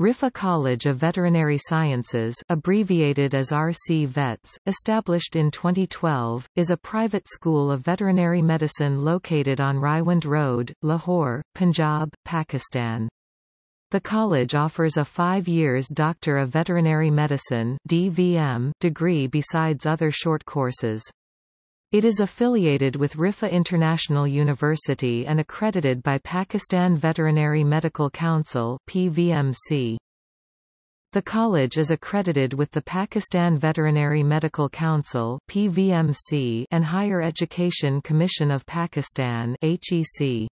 Riphah College of Veterinary Sciences abbreviated as RC Vets, established in 2012, is a private school of veterinary medicine located on Raiwind Road, Lahore, Punjab, Pakistan. The college offers a five years Doctor of Veterinary Medicine DVM degree besides other short courses. It is affiliated with Riphah International University and accredited by Pakistan Veterinary Medical Council PVMC. The college is accredited with the Pakistan Veterinary Medical Council PVMC and Higher Education Commission of Pakistan HEC.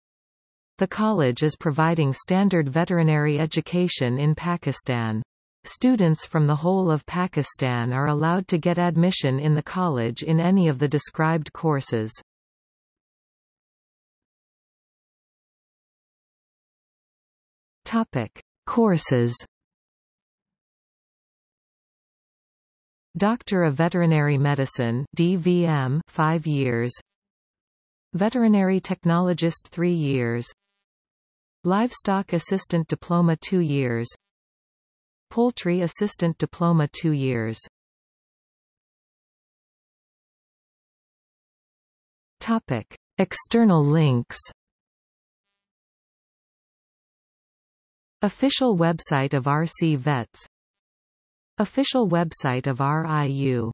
The college is providing standard veterinary education in Pakistan. Students from the whole of Pakistan are allowed to get admission in the college in any of the described courses. Topic: Courses. Doctor of Veterinary Medicine DVM 5 years Veterinary Technologist 3 years Livestock Assistant Diploma 2 years Poultry Assistant Diploma 2 years. Topic: External links. Official website of RC Vets Official website of RIU